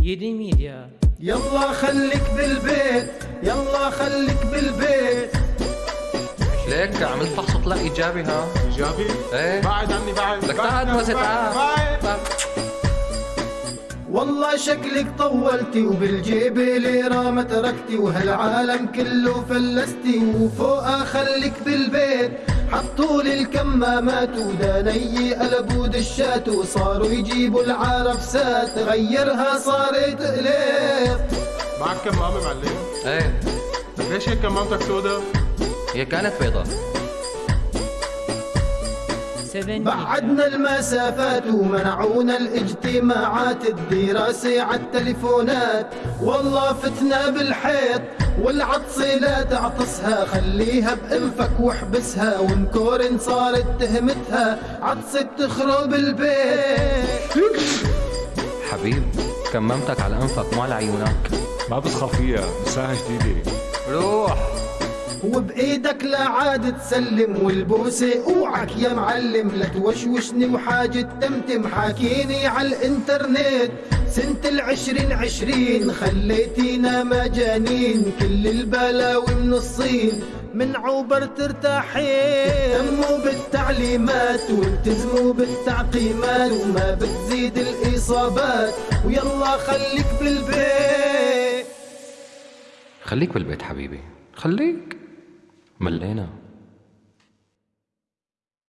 يدي ميديا. يلا خليك بالبيت يلا خليك بالبيت. ليك عملت فحص طلع إيجابي ها؟ إيجابي؟ إيه. بعد عني بعد. لك بعد- تعال بس بعد- تعال. بعد. والله شكلك طولتي وبالجيب ليرة ما تركتي وهالعالم كله فلستي. وفوقها خليك بالبيت. حطوا لي الكمامات وداني قلبوا دشات وصاروا يجيبوا العرفسات غيرها صارت قليط معك كمامة معلم؟ إيه ليش هيك كمامتك سودا؟ هي كانت بيضة 7 ميديا بعدنا المسافات ومنعونا الاجتماعات الدراسة عالتليفونات والله فتنا بالحيط والعطسة لا تعطسها خليها بأنفك واحبسها. ونكورن صارت تهمتها عطسة تخرب البيت. حبيب كممتك على أنفك مو على عيونك. ما بتخاف فيها ساعة جديدة. روح. وبإيدك لا عاد تسلم والبوسة أوعك يا معلم. لا توشوشني وحاجة تمتم حاكيني على الإنترنت. سنة العشرين عشرين خليتينا مجانين. كل البلاوي من الصين من عوبر ترتاحين. تهتموا بالتعليمات والتزموا بالتعقيمات وما بتزيد الإصابات. ويلا خليك بالبيت. خليك بالبيت حبيبي خليك. ملينا.